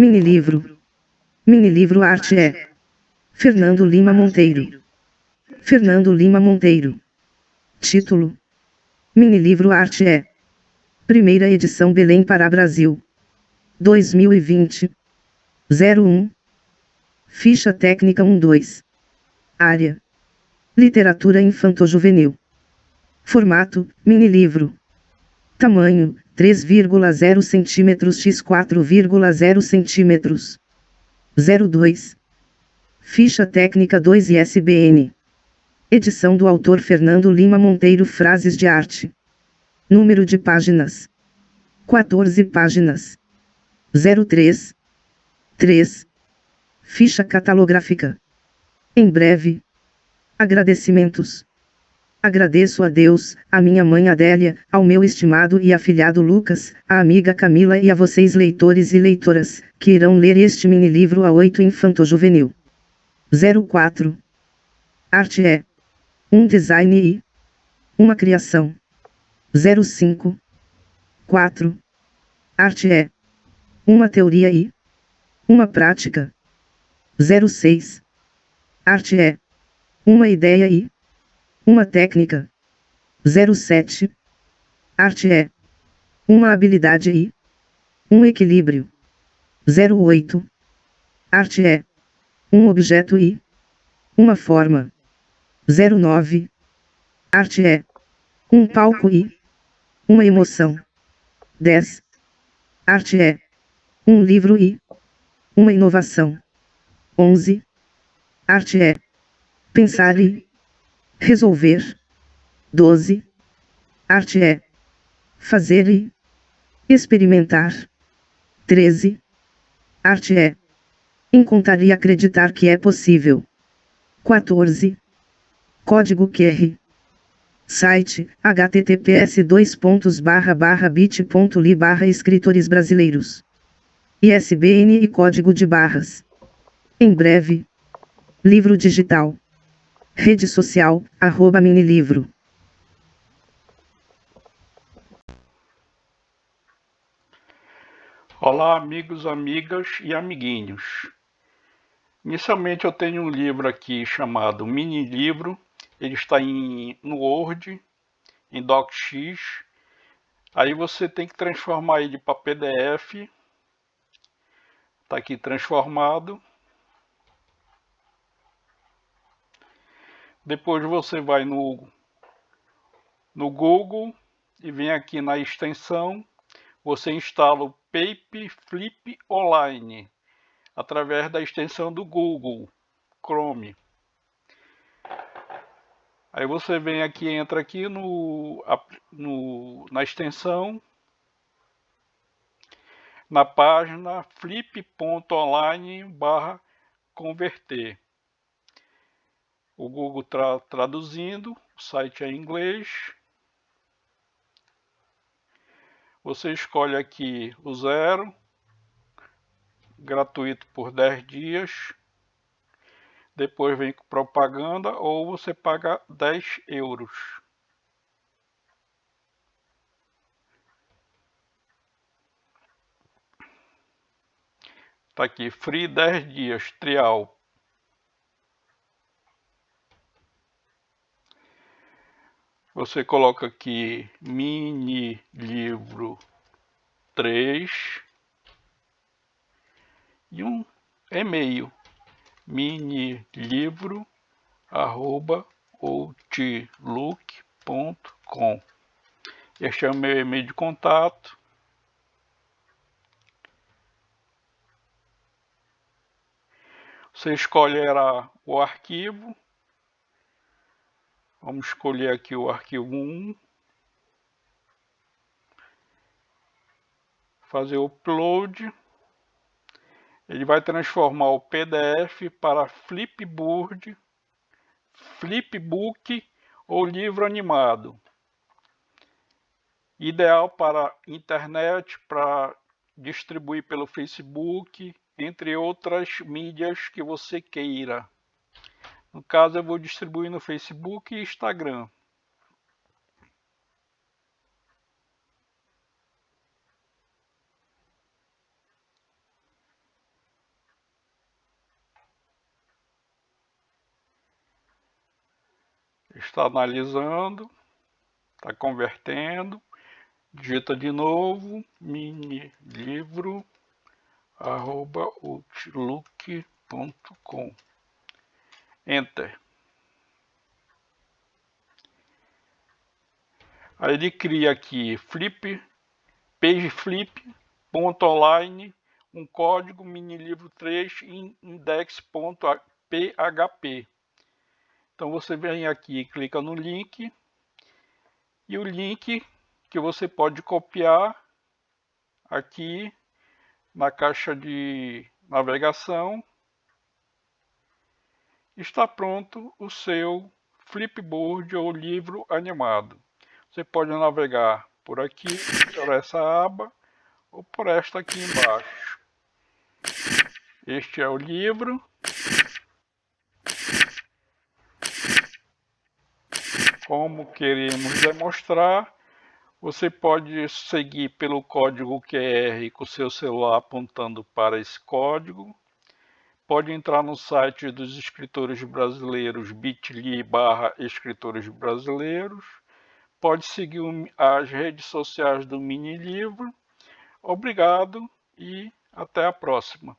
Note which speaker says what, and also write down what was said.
Speaker 1: Mini livro. Mini livro arte é. Fernando Lima Monteiro. Fernando Lima Monteiro. Título. Mini livro arte é. Primeira edição Belém para Brasil. 2020. 01. Ficha técnica 12. Área. Literatura infanto-juvenil. Formato: mini livro. Tamanho: 3,0 cm x 4,0 cm. 02. Ficha técnica 2 ISBN. Edição do autor Fernando Lima Monteiro Frases de arte. Número de páginas: 14 páginas. 03. 3. Ficha catalográfica. Em breve. Agradecimentos. Agradeço a Deus, a minha mãe Adélia, ao meu estimado e afilhado Lucas, a amiga Camila e a vocês leitores e leitoras, que irão ler este mini livro a 8 infanto-juvenil. 04. Arte é. Um design e. Uma criação. 05. 4. Arte é. Uma teoria e. Uma prática. 06. Arte é. Uma ideia e uma técnica. 07. Arte é uma habilidade e um equilíbrio. 08. Arte é um objeto e uma forma. 09. Arte é um palco e uma emoção. 10. Arte é um livro e uma inovação. 11. Arte é Pensar e resolver. 12. Arte é fazer e experimentar. 13. Arte é encontrar e acreditar que é possível. 14. Código QR. Site https bit.ly barra escritores brasileiros. ISBN e código de barras. Em breve. Livro digital. Rede social, arroba minilivro.
Speaker 2: Olá, amigos, amigas e amiguinhos. Inicialmente eu tenho um livro aqui chamado Mini Livro. Ele está em, no Word, em DocX. Aí você tem que transformar ele para PDF. Está aqui transformado. Depois você vai no, no Google e vem aqui na extensão, você instala o Pape Flip Online através da extensão do Google Chrome. Aí você vem aqui, entra aqui no, no, na extensão, na página flip.online barra converter o Google tra traduzindo, o site é em inglês. Você escolhe aqui o zero, gratuito por 10 dias. Depois vem com propaganda ou você paga 10 euros. Tá aqui, free 10 dias, trial, Você coloca aqui mini livro 3 e um e-mail mini livro arroba outlook.com Este é o meu e-mail de contato. Você escolherá o arquivo Vamos escolher aqui o arquivo 1. Fazer o upload. Ele vai transformar o PDF para Flipboard, Flipbook ou livro animado. Ideal para internet, para distribuir pelo Facebook, entre outras mídias que você queira. No caso, eu vou distribuir no Facebook e Instagram. Está analisando, está convertendo, digita de novo, mini livro, arroba outlook.com. Enter. Aí ele cria aqui flip, page flip, ponto online, um código mini livro 3 index.php. Então você vem aqui, clica no link e o link que você pode copiar aqui na caixa de navegação está pronto o seu flipboard ou livro animado. Você pode navegar por aqui, por essa aba, ou por esta aqui embaixo. Este é o livro. Como queremos demonstrar, você pode seguir pelo código QR com seu celular apontando para esse código. Pode entrar no site dos escritores brasileiros bit.ly barra escritores brasileiros. Pode seguir as redes sociais do Mini Livro. Obrigado e até a próxima.